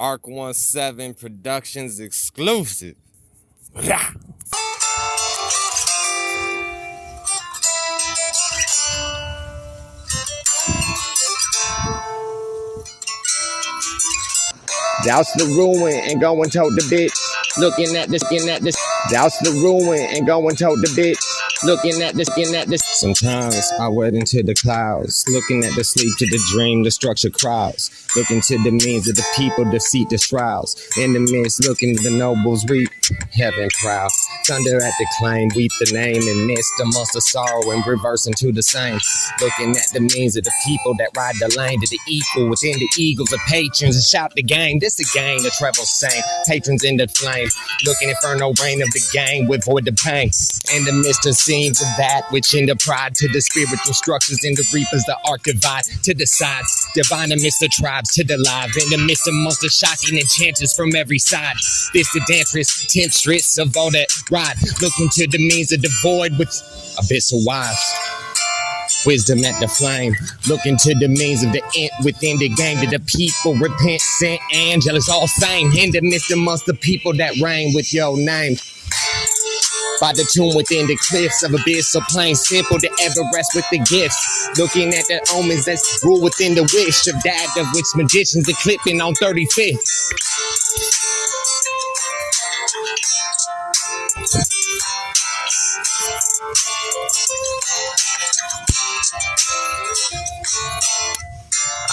Arc 17 Productions exclusive. Rah! Douse the ruin and go and told the bitch. Looking at this, looking at this. Douse the ruin and go and told the bitch. Looking at this, looking at this. Sometimes I wait into the clouds, looking at the sleep to the dream, the structure crowds, looking to the means of the people, defeat the shrouds. In the midst, looking to the nobles reap, heaven proud. Thunder at the claim, weep the name, and amongst the sorrow and reverse into the same. Looking at the means of the people that ride the lane to the equal within the eagles of patrons and shout the game. This the game, the treble same. Patrons in the flame, looking inferno reign of the game, with void the pain. In the midst of scenes of that which in the pride to the spiritual structures in the reapers, the arc divide to the sides, divine amidst the tribes to the live, in the midst of monster shocking enchanters from every side. This the dancerous temptress of all that ride, looking to the means of the void with abyss of wise. Wisdom at the flame, looking to the means of the int within the game. That the people repent, Saint Angela's all fame. In the midst amongst the people that reign with your name by the tomb within the cliffs of abyss, so plain simple to ever rest with the gifts. Looking at the omens that's rule within the wish of that of which magicians are clipping on 35th.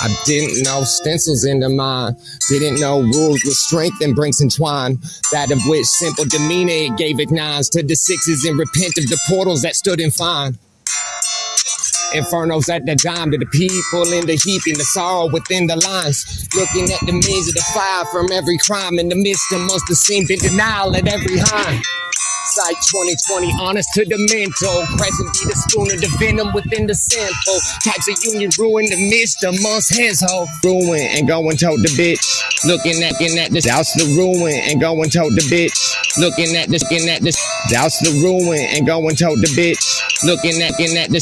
I didn't know stencils in the mind. Didn't know rules with strength and brinks entwined. That of which simple demeanor it gave ignites to the sixes and repent of the portals that stood in fine. Infernos at the dime to the people in the heaping the sorrow within the lines. Looking at the means of the fire from every crime in the midst amongst the scene, been denial at every high. Sight 2020, honest to the mental. Present be the spoon of the venom within the sample. Types of union ruin the midst amongst his whole. Ruin and go and told the bitch. Looking at, looking at this. Douse the ruin and go and told the bitch. Looking at this, looking at this. Douse the ruin and go and told the bitch. Looking at, looking at this.